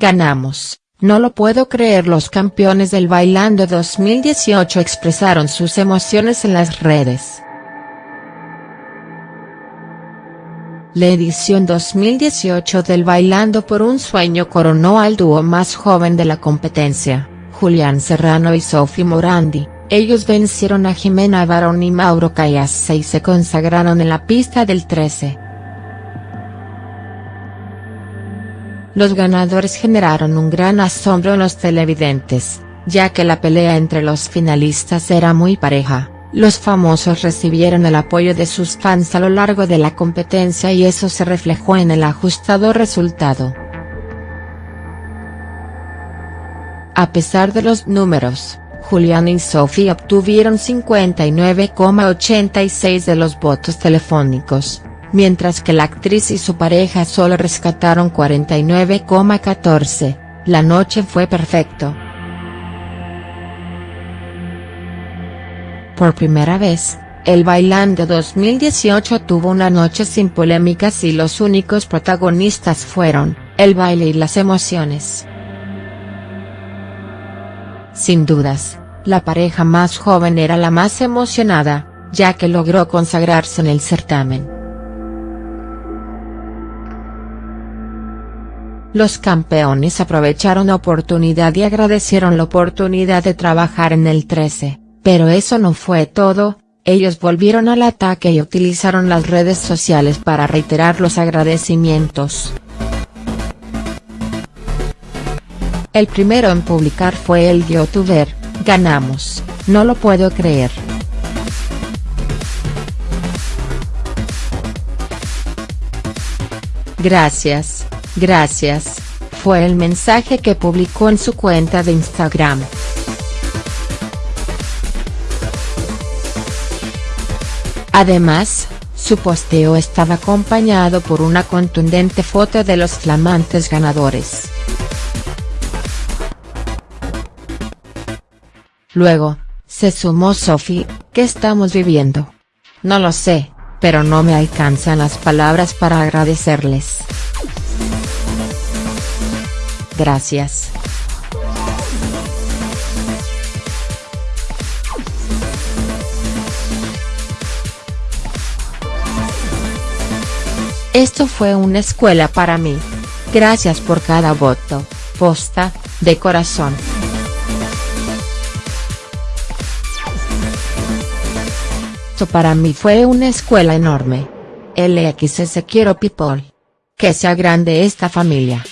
Ganamos, no lo puedo creer los campeones del Bailando 2018 expresaron sus emociones en las redes. La edición 2018 del Bailando por un Sueño coronó al dúo más joven de la competencia, Julián Serrano y Sophie Morandi, ellos vencieron a Jimena Barón y Mauro Cayase y se consagraron en la pista del 13. Los ganadores generaron un gran asombro en los televidentes, ya que la pelea entre los finalistas era muy pareja, los famosos recibieron el apoyo de sus fans a lo largo de la competencia y eso se reflejó en el ajustado resultado. A pesar de los números, Julián y Sophie obtuvieron 59,86 de los votos telefónicos, mientras que la actriz y su pareja solo rescataron 49,14, la noche fue perfecto. Por primera vez, el Bailando 2018 tuvo una noche sin polémicas y los únicos protagonistas fueron, el baile y las emociones. Sin dudas, la pareja más joven era la más emocionada, ya que logró consagrarse en el certamen. Los campeones aprovecharon oportunidad y agradecieron la oportunidad de trabajar en el 13, pero eso no fue todo, ellos volvieron al ataque y utilizaron las redes sociales para reiterar los agradecimientos. El primero en publicar fue el youtuber, ganamos, no lo puedo creer. Gracias, Gracias, fue el mensaje que publicó en su cuenta de Instagram. Además, su posteo estaba acompañado por una contundente foto de los flamantes ganadores. Luego, se sumó Sophie, ¿qué estamos viviendo? No lo sé, pero no me alcanzan las palabras para agradecerles. Gracias. Esto fue una escuela para mí. Gracias por cada voto, posta, de corazón. Esto para mí fue una escuela enorme. LXS quiero people. Que sea grande esta familia.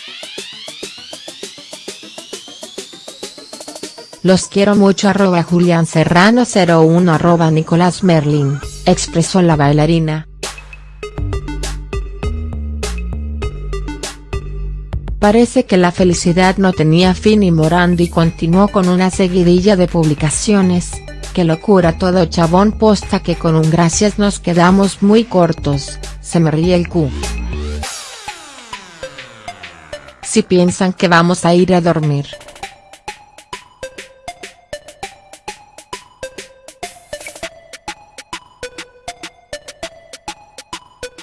Los quiero mucho arroba Julián Serrano 01 arroba Nicolás Merlin, expresó la bailarina. Parece que la felicidad no tenía fin y Morandi continuó con una seguidilla de publicaciones, que locura todo chabón posta que con un gracias nos quedamos muy cortos, se me ríe el Q. Si piensan que vamos a ir a dormir.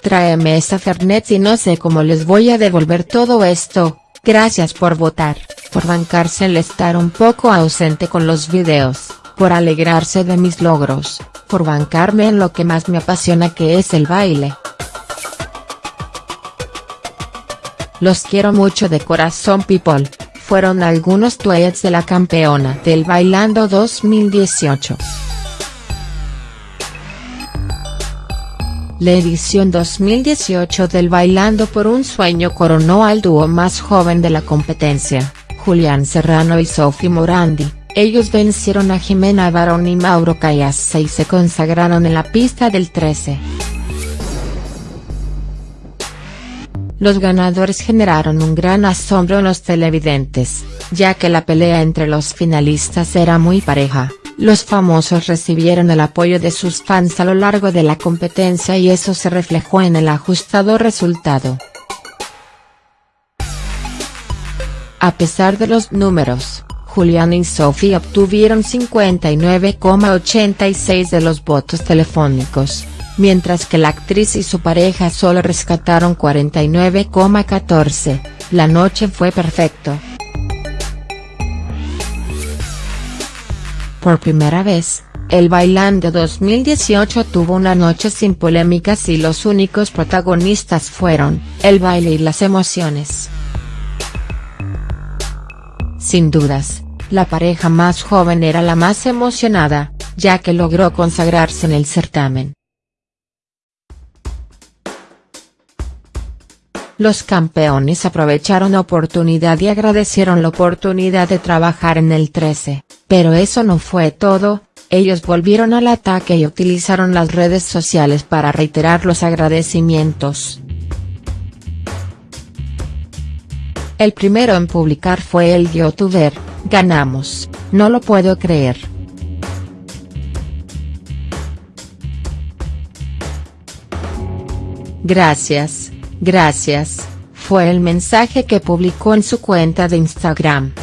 Tráeme esa Fernet y no sé cómo les voy a devolver todo esto, gracias por votar, por bancarse el estar un poco ausente con los videos, por alegrarse de mis logros, por bancarme en lo que más me apasiona que es el baile. Los quiero mucho de corazón people, fueron algunos tweets de la campeona del Bailando 2018. La edición 2018 del Bailando por un Sueño coronó al dúo más joven de la competencia, Julián Serrano y Sophie Morandi, ellos vencieron a Jimena Barón y Mauro Cayase y se consagraron en la pista del 13. Los ganadores generaron un gran asombro en los televidentes, ya que la pelea entre los finalistas era muy pareja. Los famosos recibieron el apoyo de sus fans a lo largo de la competencia y eso se reflejó en el ajustado resultado. A pesar de los números, Julián y Sophie obtuvieron 59,86 de los votos telefónicos, mientras que la actriz y su pareja solo rescataron 49,14, la noche fue perfecto. Por primera vez, el Bailando 2018 tuvo una noche sin polémicas y los únicos protagonistas fueron, el baile y las emociones. Sin dudas, la pareja más joven era la más emocionada, ya que logró consagrarse en el certamen. Los campeones aprovecharon oportunidad y agradecieron la oportunidad de trabajar en el 13, pero eso no fue todo, ellos volvieron al ataque y utilizaron las redes sociales para reiterar los agradecimientos. El primero en publicar fue el youtuber, ganamos, no lo puedo creer. Gracias, gracias, fue el mensaje que publicó en su cuenta de Instagram.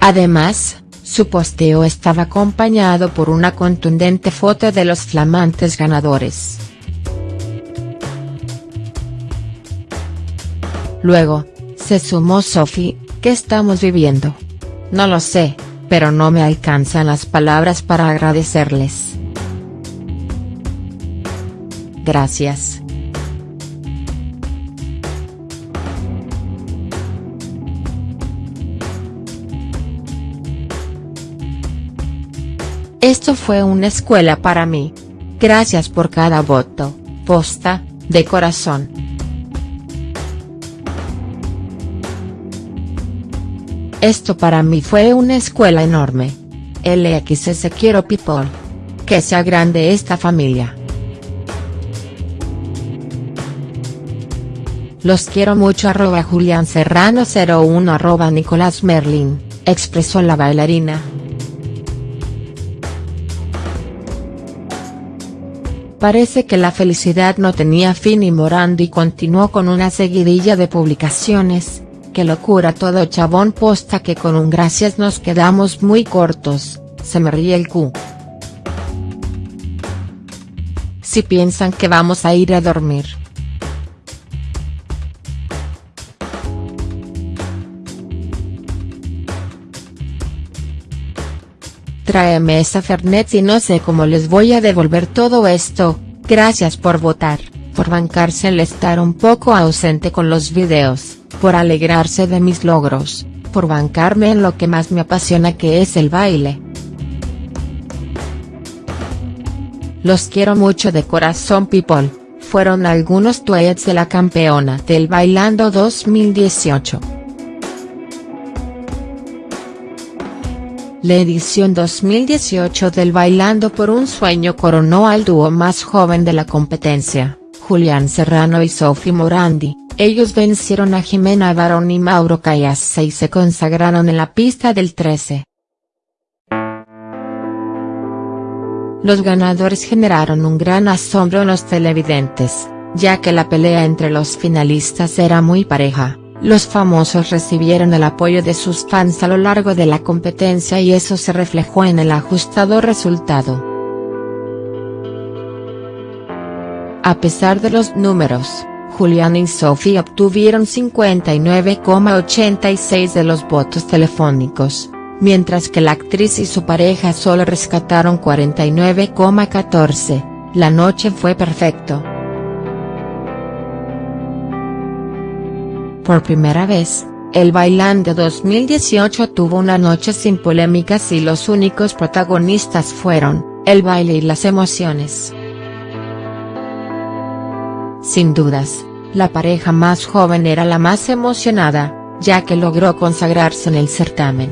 Además, su posteo estaba acompañado por una contundente foto de los flamantes ganadores. Luego, se sumó Sophie, ¿qué estamos viviendo? No lo sé, pero no me alcanzan las palabras para agradecerles. Gracias. Esto fue una escuela para mí. Gracias por cada voto, posta, de corazón. Esto para mí fue una escuela enorme. LXS quiero people. Que sea grande esta familia. Los quiero mucho arroba Julián Serrano 01 arroba Nicolás Merlin, expresó la bailarina. Parece que la felicidad no tenía fin y Morandi continuó con una seguidilla de publicaciones, que locura todo chabón posta que con un gracias nos quedamos muy cortos, se me ríe el Q. Si piensan que vamos a ir a dormir. Tráeme esa Fernet y no sé cómo les voy a devolver todo esto, gracias por votar, por bancarse el estar un poco ausente con los videos, por alegrarse de mis logros, por bancarme en lo que más me apasiona que es el baile. Los quiero mucho de corazón people, fueron algunos tweets de la campeona del Bailando 2018. La edición 2018 del Bailando por un Sueño coronó al dúo más joven de la competencia, Julián Serrano y Sophie Morandi, ellos vencieron a Jimena Barón y Mauro Cayase y se consagraron en la pista del 13. Los ganadores generaron un gran asombro en los televidentes, ya que la pelea entre los finalistas era muy pareja. Los famosos recibieron el apoyo de sus fans a lo largo de la competencia y eso se reflejó en el ajustado resultado. A pesar de los números, Julián y Sophie obtuvieron 59,86 de los votos telefónicos, mientras que la actriz y su pareja solo rescataron 49,14, la noche fue perfecto. Por primera vez, el Bailando 2018 tuvo una noche sin polémicas y los únicos protagonistas fueron, el baile y las emociones. Sin dudas, la pareja más joven era la más emocionada, ya que logró consagrarse en el certamen.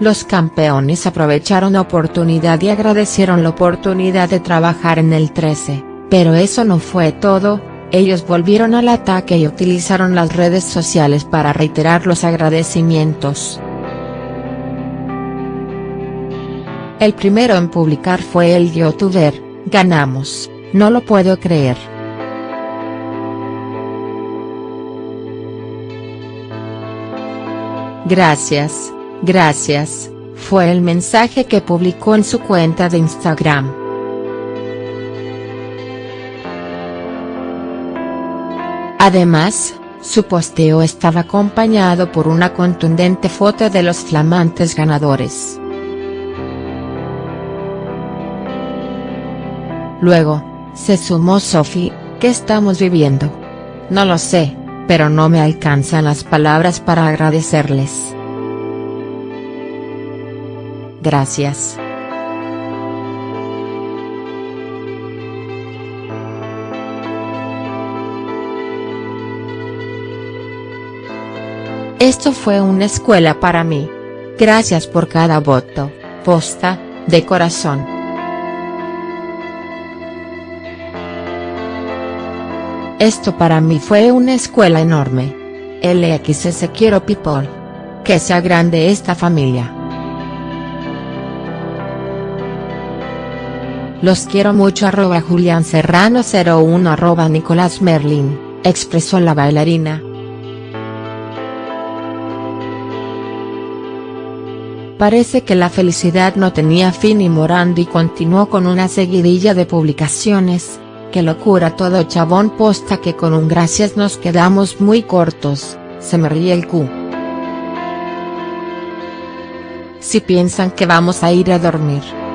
Los campeones aprovecharon la oportunidad y agradecieron la oportunidad de trabajar en el 13. Pero eso no fue todo, ellos volvieron al ataque y utilizaron las redes sociales para reiterar los agradecimientos. El primero en publicar fue el youtuber, ganamos, no lo puedo creer. Gracias, gracias, fue el mensaje que publicó en su cuenta de Instagram. Además, su posteo estaba acompañado por una contundente foto de los flamantes ganadores. Luego, se sumó Sophie, ¿qué estamos viviendo? No lo sé, pero no me alcanzan las palabras para agradecerles. Gracias. Esto fue una escuela para mí. Gracias por cada voto, posta, de corazón. Esto para mí fue una escuela enorme. LXS quiero people. Que sea grande esta familia. Los quiero mucho arroba Julián Serrano 01 arroba Nicolás Merlin, expresó la bailarina. Parece que la felicidad no tenía fin y Morandi continuó con una seguidilla de publicaciones, que locura todo chabón posta que con un gracias nos quedamos muy cortos, se me ríe el Q. Si piensan que vamos a ir a dormir.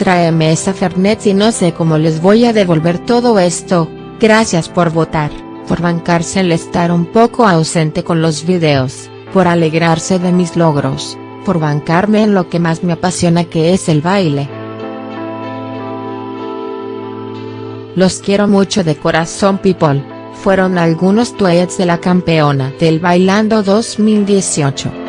Tráeme esa Fernet y no sé cómo les voy a devolver todo esto, gracias por votar, por bancarse el estar un poco ausente con los videos, por alegrarse de mis logros, por bancarme en lo que más me apasiona que es el baile. Los quiero mucho de corazón people, fueron algunos tweets de la campeona del Bailando 2018.